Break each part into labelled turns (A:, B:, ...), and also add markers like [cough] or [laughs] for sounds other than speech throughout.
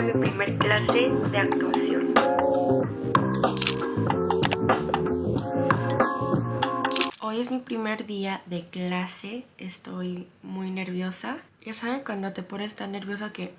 A: a mi primer clase de actuación. Hoy es mi primer día de clase, estoy muy nerviosa. Ya saben cuando te pones tan nerviosa que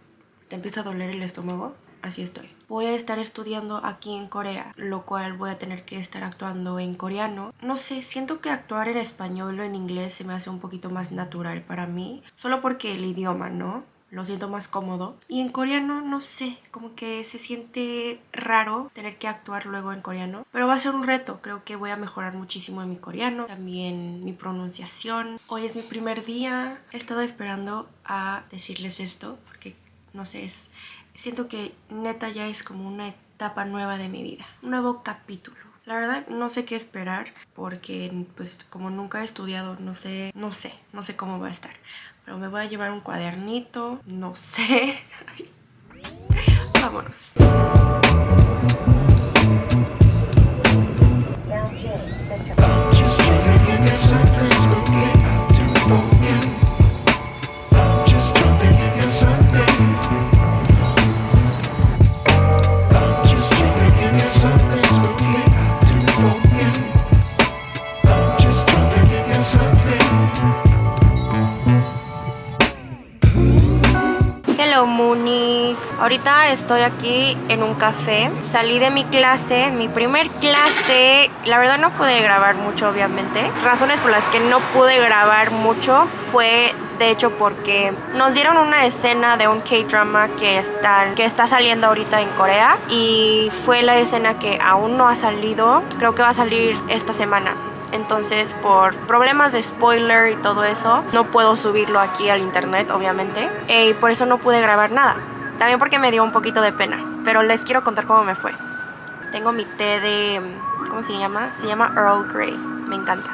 A: te empieza a doler el estómago así estoy. Voy a estar estudiando aquí en Corea, lo cual voy a tener que estar actuando en coreano. No sé, siento que actuar en español o en inglés se me hace un poquito más natural para mí, solo porque el idioma, ¿no? Lo siento más cómodo. Y en coreano, no sé, como que se siente raro tener que actuar luego en coreano. Pero va a ser un reto, creo que voy a mejorar muchísimo en mi coreano. También mi pronunciación. Hoy es mi primer día. He estado esperando a decirles esto, porque no sé, es, siento que neta ya es como una etapa nueva de mi vida, un nuevo capítulo. La verdad no sé qué esperar porque pues como nunca he estudiado no sé, no sé, no sé cómo va a estar. Pero me voy a llevar un cuadernito, no sé. [laughs] Vámonos. Estoy aquí en un café. Salí de mi clase, mi primer clase. La verdad no pude grabar mucho, obviamente. Razones por las que no pude grabar mucho fue de hecho porque nos dieron una escena de un K-drama que, que está saliendo ahorita en Corea y fue la escena que aún no ha salido, creo que va a salir esta semana. Entonces por problemas de spoiler y todo eso no puedo subirlo aquí al internet obviamente y por eso no pude grabar nada. También porque me dio un poquito de pena. Pero les quiero contar cómo me fue. Tengo mi té de... ¿Cómo se llama? Se llama Earl Grey. Me encanta.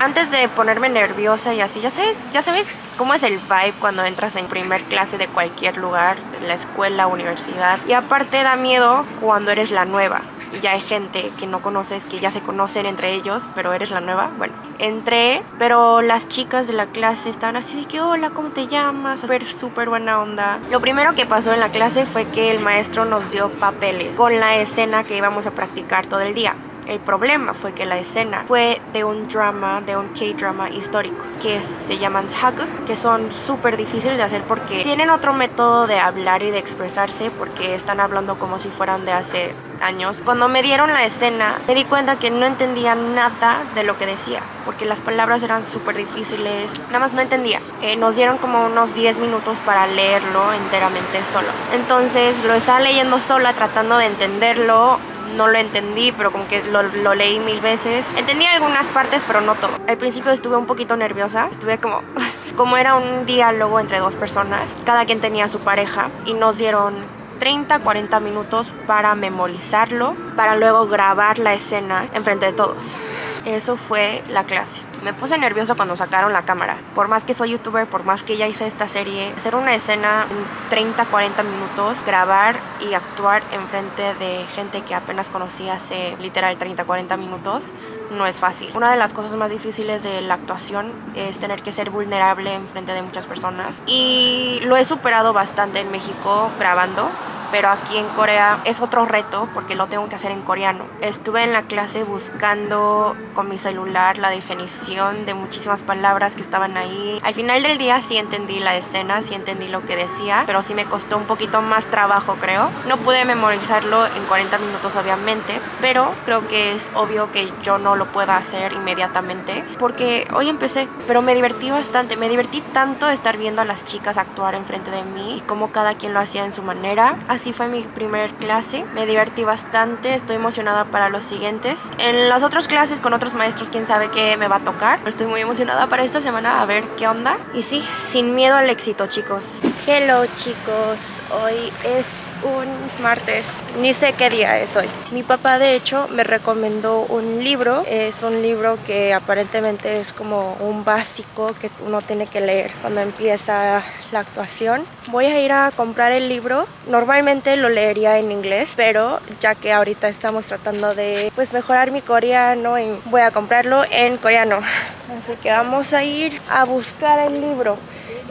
A: Antes de ponerme nerviosa y así, ya sabes, ya sabes cómo es el vibe cuando entras en primer clase de cualquier lugar, en la escuela, universidad. Y aparte da miedo cuando eres la nueva ya hay gente que no conoces, que ya se conocen entre ellos, pero eres la nueva. Bueno, entré, pero las chicas de la clase estaban así de que, hola, ¿cómo te llamas? Súper, súper buena onda. Lo primero que pasó en la clase fue que el maestro nos dio papeles con la escena que íbamos a practicar todo el día. El problema fue que la escena fue de un drama, de un K-drama histórico, que se llaman Haguk, que son súper difíciles de hacer porque tienen otro método de hablar y de expresarse porque están hablando como si fueran de hace años. Cuando me dieron la escena, me di cuenta que no entendía nada de lo que decía, porque las palabras eran súper difíciles, nada más no entendía. Eh, nos dieron como unos 10 minutos para leerlo enteramente solo. Entonces lo estaba leyendo sola, tratando de entenderlo no lo entendí, pero como que lo, leí mil veces. Entendí algunas partes, pero no todo. Al principio estuve un poquito nerviosa, estuve como... [laughs] Como era un diálogo entre dos personas, cada quien tenía su pareja y nos dieron 30, 40 minutos para memorizarlo, para luego grabar la escena enfrente de todos. Eso fue la clase. Me puse nervioso cuando sacaron la cámara. Por más que soy youtuber, por más que ya hice esta serie, hacer una escena en 30, 40 minutos, grabar y actuar enfrente de gente que apenas conocí hace literal 30, 40 minutos, no es fácil. Una de las cosas más difíciles de la actuación es tener que ser vulnerable enfrente de muchas personas. Y lo he superado bastante en México grabando pero aquí en Corea es otro reto porque lo tengo que hacer en coreano. Estuve en la clase buscando con mi celular la definición de muchísimas palabras que estaban ahí. Al final del día sí entendí la escena, sí entendí lo que decía, pero sí me costó un poquito más trabajo creo. No pude memorizarlo en 40 minutos obviamente, pero creo que es obvio que yo no lo pueda hacer inmediatamente porque hoy empecé, pero me divertí bastante, me divertí tanto estar viendo a las chicas actuar enfrente de mí y cómo cada quien lo hacía en su manera. Así Así fue mi primer clase, me divertí bastante, estoy emocionada para los siguientes. En las otras clases con otros maestros, quién sabe qué me va a tocar. Estoy muy emocionada para esta semana a ver qué onda. Y sí, sin miedo al éxito, chicos. Hello, chicos. Hoy es un martes. Ni sé qué día es hoy. Mi papá, de hecho, me recomendó un libro. Es un libro que aparentemente es como un básico que uno tiene que leer cuando empieza la actuación. Voy a ir a comprar el libro. Normalmente lo leería en inglés, pero ya que ahorita estamos tratando de pues mejorar mi coreano, voy a comprarlo en coreano. Así que vamos a ir a buscar el libro.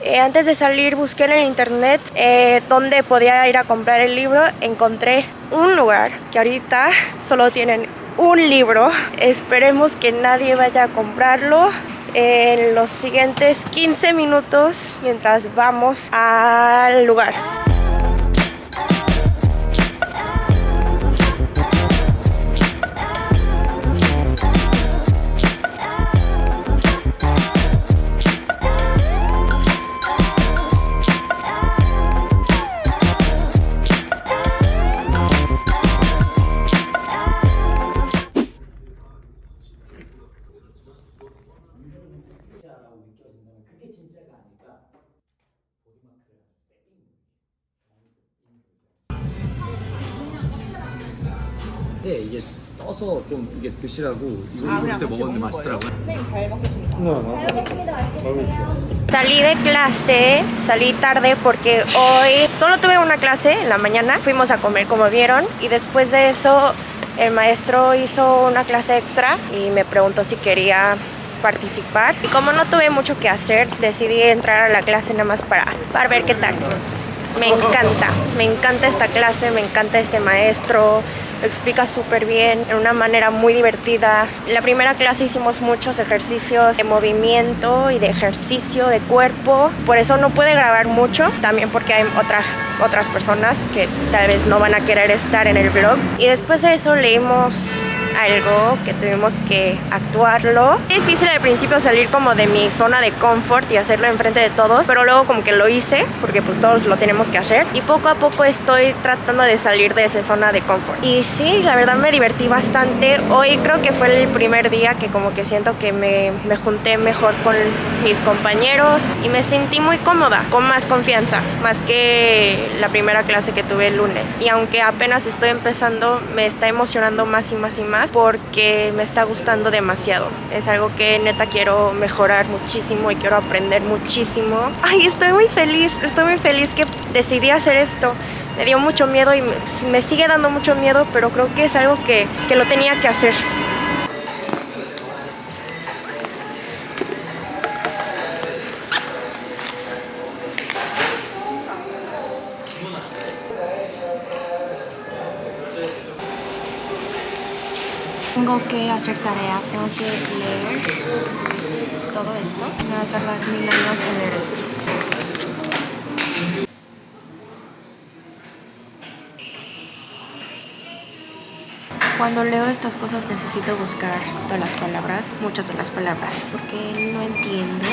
A: Eh, antes de salir busqué en el internet eh, dónde podía ir a comprar el libro. Encontré un lugar que ahorita solo tienen un libro. Esperemos que nadie vaya a comprarlo en los siguientes 15 minutos mientras vamos al lugar.
B: 네, 이게 떠서 좀 이게 드시라고 이거
C: 아,
B: 이거
C: 그냥
B: 그때
C: 같이
B: 먹었는데
C: 먹는
B: 맛있더라고요.
C: 선생님 잘 먹겠습니다.
A: Salí de clase, salí tarde porque hoy solo tuve una clase en la mañana. Fuimos a comer como vieron y después de eso el maestro hizo una clase extra y me preguntó si quería participar. Y como no tuve mucho que hacer, decidí entrar a la clase nada más para, para ver qué tal. Me encanta, me encanta esta clase, me encanta este maestro, lo explica súper bien, de una manera muy divertida. En la primera clase hicimos muchos ejercicios de movimiento y de ejercicio de cuerpo, por eso no puede grabar mucho, también porque hay otras, otras personas que tal vez no van a querer estar en el vlog. Y después de eso leímos algo que tuvimos que actuarlo. Es difícil al principio salir como de mi zona de confort y hacerlo enfrente de todos, pero luego como que lo hice porque pues todos lo tenemos que hacer y poco a poco estoy tratando de salir de esa zona de confort. Y sí, la verdad me divertí bastante. Hoy creo que fue el primer día que como que siento que me, me junté mejor con mis compañeros y me sentí muy cómoda, con más confianza, más que la primera clase que tuve el lunes. Y aunque apenas estoy empezando, me está emocionando más y más y más porque me está gustando demasiado. Es algo que neta quiero mejorar muchísimo y quiero aprender muchísimo. Ay, estoy muy feliz, estoy muy feliz que decidí hacer esto. Me dio mucho miedo y me, sigue dando mucho miedo, pero creo que es algo que, que lo tenía que hacer. Tengo que hacer tarea, tengo que leer todo esto. Me va a tardar mil años en leer esto. Cuando leo estas cosas necesito buscar todas las palabras, muchas de las palabras, porque no entiendo.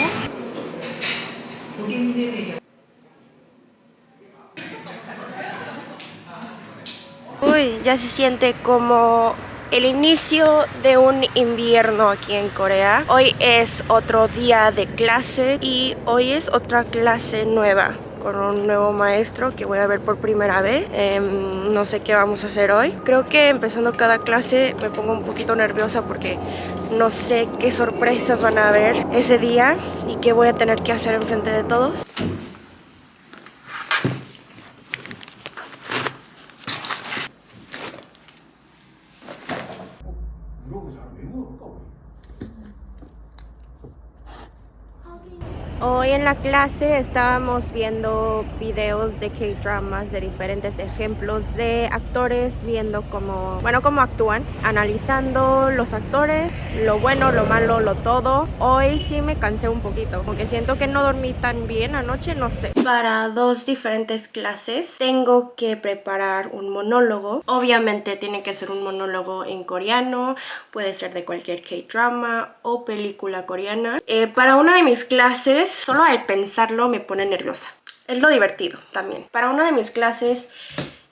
A: Uy, ya se siente como el inicio de un invierno aquí en Corea. Hoy es otro día de clase y hoy es otra clase nueva con un nuevo maestro que voy a ver por primera vez. Em, no sé qué vamos a hacer hoy. Creo que empezando cada clase me pongo un poquito nerviosa porque no sé qué sorpresas van a haber ese día y qué voy a tener que hacer enfrente de todos. Hoy en la clase estábamos viendo videos de K-dramas de diferentes ejemplos de actores, viendo cómo, bueno, cómo actúan, analizando los actores, lo bueno, lo malo, lo todo. Hoy sí me cansé un poquito, porque siento que no dormí tan bien anoche, no sé. Para dos diferentes clases tengo que preparar un monólogo. Obviamente tiene que ser un monólogo en coreano, puede ser de cualquier K-drama o película coreana. Eh, para una de mis clases solo al pensarlo me pone nerviosa. Es lo divertido también. Para una de mis clases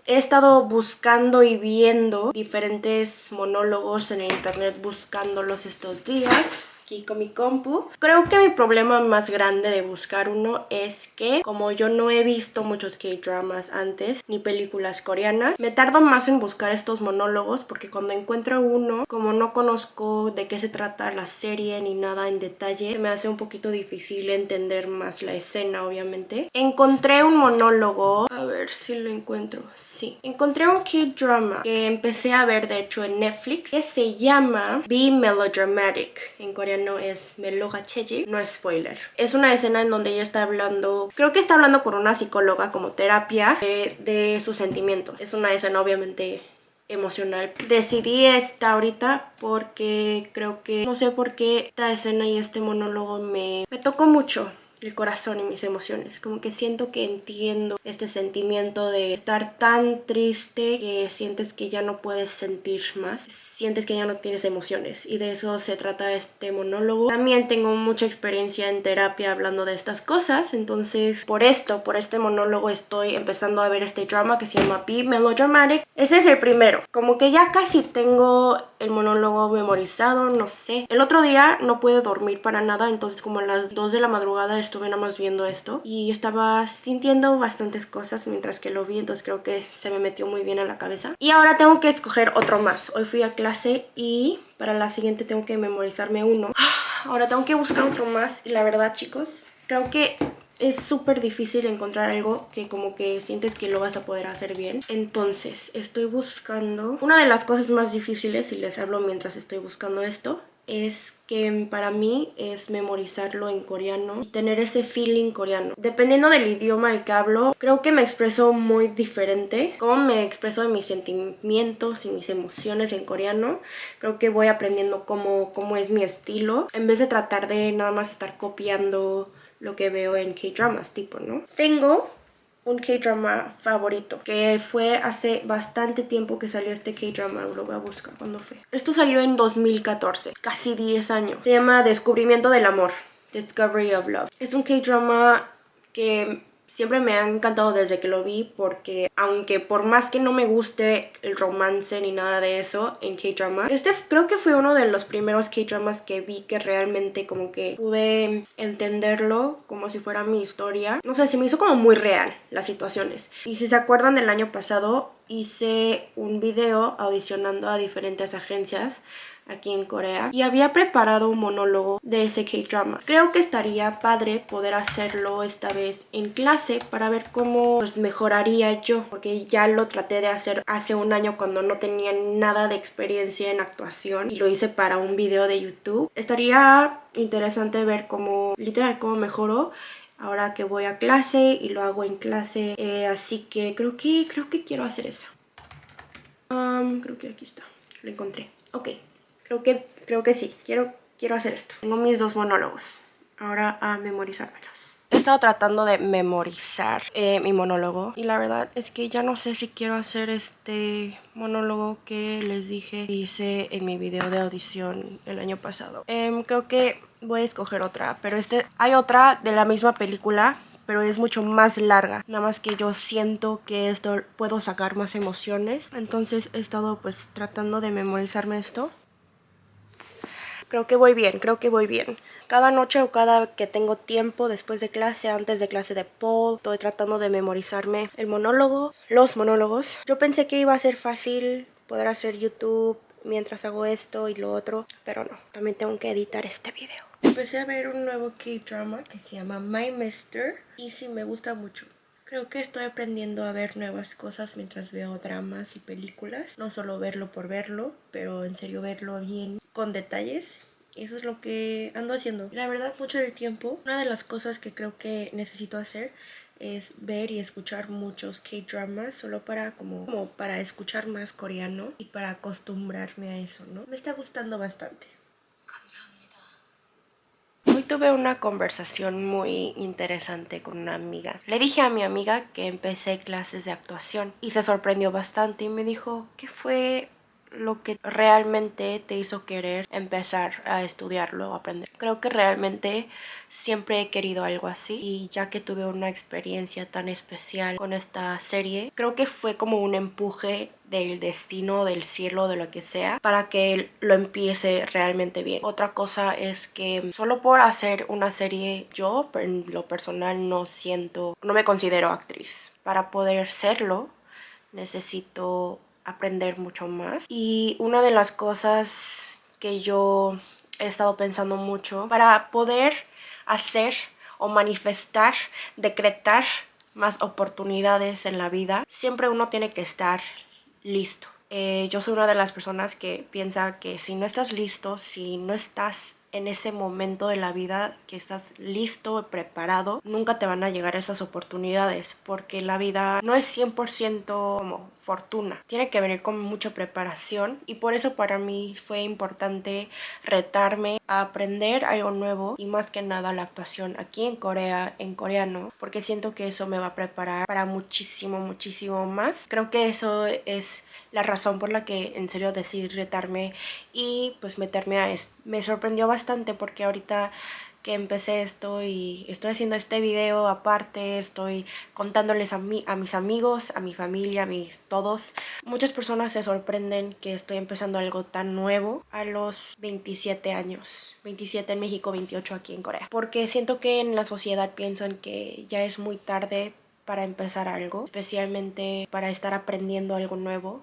A: he estado buscando y viendo diferentes monólogos en el internet, buscándolos estos días aquí con mi compu. Creo que mi problema más grande de buscar uno es que como yo no he visto muchos K-dramas antes ni películas coreanas, me tardo más en buscar estos monólogos porque cuando encuentro uno, como no conozco de qué se trata la serie ni nada en detalle, me hace un poquito difícil entender más la escena obviamente. Encontré un monólogo, a ver si lo encuentro. Sí. Encontré un K-drama que empecé a ver, de hecho, en Netflix. Que se llama Be Melodramatic. En coreano es Meloga Cheji. No es spoiler. Es una escena en donde ella está hablando... Creo que está hablando con una psicóloga como terapia de, de sus sentimientos. Es una escena obviamente emocional. Decidí esta ahorita porque creo que no sé por qué esta escena y este monólogo me, me tocó mucho el corazón y mis emociones. Como que siento que entiendo este sentimiento de estar tan triste que sientes que ya no puedes sentir más. Sientes que ya no tienes emociones. Y de eso se trata este monólogo. También tengo mucha experiencia en terapia hablando de estas cosas. Entonces, por esto, por este monólogo, estoy empezando a ver este drama que se llama Be Melodramatic. Ese es el primero. Como que ya casi tengo el monólogo memorizado, no sé. El otro día no pude dormir para nada, entonces como a las 2 de la madrugada más viendo esto y estaba sintiendo bastantes cosas mientras que lo vi, entonces creo que se me metió muy bien a la cabeza. Y ahora tengo que escoger otro más. Hoy fui a clase y para la siguiente tengo que memorizarme uno. [sighs] Ahora tengo que buscar otro más y la verdad chicos, creo que es súper difícil encontrar algo que como que sientes que lo vas a poder hacer bien. Entonces, estoy buscando... Una de las cosas más difíciles, y les hablo mientras estoy buscando esto, es que para mí es memorizarlo en coreano y tener ese feeling coreano. Dependiendo del idioma el que hablo, creo que me expreso muy diferente. Cómo me expreso mis sentimientos y mis emociones en coreano, creo que voy aprendiendo cómo, cómo es mi estilo. En vez de tratar de nada más estar copiando lo que veo en K-dramas, tipo, ¿no? Tengo un K-drama favorito, que fue hace bastante tiempo que salió este K-drama, lo voy a buscar cuándo fue. Esto salió en 2014, casi 10 años. Se llama Descubrimiento del Amor, Discovery of Love. Es un K-drama que Siempre me ha encantado desde que lo vi porque aunque por más que no me guste el romance ni nada de eso en K-drama, este creo que fue uno de los primeros K-dramas que vi que realmente como que pude entenderlo como si fuera mi historia. No sé, se me hizo como muy real las situaciones. Y si se acuerdan del año pasado, hice un video audicionando a diferentes agencias aquí en Corea y había preparado un monólogo de ese K-drama. Creo que estaría padre poder hacerlo esta vez en clase para ver cómo pues, mejoraría yo porque ya lo traté de hacer hace un año cuando no tenía nada de experiencia en actuación y lo hice para un video de YouTube. Estaría interesante ver cómo, literal, cómo mejoró ahora que voy a clase y lo hago en clase. Eh, así que creo que creo que quiero hacer eso. creo que aquí está. Lo encontré. Ok. Creo que, creo que sí, quiero, quiero hacer esto. Tengo mis dos monólogos, ahora a memorizármelos. He estado tratando de memorizar eh, mi monólogo y la verdad es que ya no sé si quiero hacer este monólogo que les dije hice en mi video de audición el año pasado. Em, creo que voy a escoger otra, pero este hay otra de la misma película pero es mucho más larga. Nada más que yo siento que esto puedo sacar más emociones. Entonces he estado pues tratando de memorizarme esto. Creo que voy bien, creo que voy bien. Cada noche o cada que tengo tiempo después de clase, antes de clase de Paul, estoy tratando de memorizarme el monólogo, los monólogos. Yo pensé que iba a ser fácil poder hacer YouTube mientras hago esto y lo otro, pero no, también tengo que editar este video. Empecé a ver un nuevo K-drama que se llama My Mister y sí me gusta mucho. Creo que estoy aprendiendo a ver nuevas cosas mientras veo dramas y películas. No solo verlo por verlo, pero en serio verlo bien, con detalles. Eso es lo que ando haciendo. La verdad, mucho del tiempo, una de las cosas que creo que necesito hacer es ver y escuchar muchos K-dramas solo para como, como para escuchar más coreano y para acostumbrarme a eso, ¿no? Me está gustando bastante. Hoy tuve una conversación muy interesante con una amiga. Le dije a mi amiga que empecé clases de actuación y se sorprendió bastante y me dijo que fue lo que realmente te hizo querer empezar a estudiarlo, a aprender. Creo que realmente siempre he querido algo así y ya que tuve una experiencia tan especial con esta serie, creo que fue como un empuje del destino, del cielo, de lo que sea, para que lo empiece realmente bien. Otra cosa es que solo por hacer una serie yo, en lo personal, no siento, no me considero actriz. Para poder serlo, necesito aprender mucho más. Y una de las cosas que yo he estado pensando mucho para poder hacer o manifestar, decretar más oportunidades en la vida, siempre uno tiene que estar listo. Eh, yo soy una de las personas que piensa que si no estás listo, si no estás en ese momento de la vida que estás listo, preparado, nunca te van a llegar esas oportunidades porque la vida no es 100% como Tiene que venir con mucha preparación y por eso para mí fue importante retarme a aprender algo nuevo y más que nada la actuación aquí en Corea, en coreano, porque siento que eso me va a preparar para muchísimo, muchísimo más. Creo que eso es la razón por la que en serio decidí retarme y pues meterme a esto. Me sorprendió bastante porque ahorita que empecé esto y estoy haciendo este video aparte, estoy contándoles a, mí, a mis amigos, a mi familia, a mis todos. Muchas personas se sorprenden que estoy empezando algo tan nuevo a los 27 años. 27 en México, 28 aquí en Corea. Porque siento que en la sociedad piensan que ya es muy tarde para empezar algo, especialmente para estar aprendiendo algo nuevo.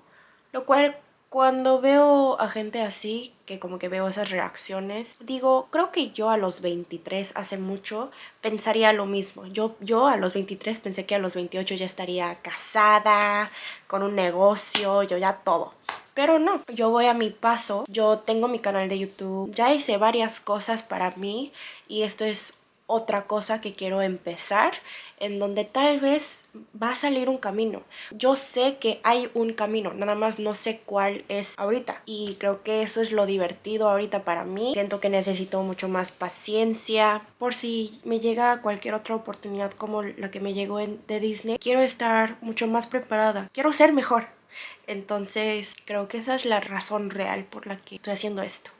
A: Lo cual cuando veo a gente así, que como que veo esas reacciones, digo, creo que yo a los 23 hace mucho pensaría lo mismo. Yo, yo a los 23 pensé que a los 28 ya estaría casada, con un negocio, yo ya todo. Pero no, yo voy a mi paso, yo tengo mi canal de YouTube, ya hice varias cosas para mí y esto es otra cosa que quiero empezar en donde tal vez va a salir un camino. Yo sé que hay un camino, nada más no sé cuál es ahorita y creo que eso es lo divertido ahorita para mí. Siento que necesito mucho más paciencia por si me llega cualquier otra oportunidad como la que me llegó en, de Disney. Quiero estar mucho más preparada, quiero ser mejor. Entonces creo que esa es la razón real por la que estoy haciendo esto.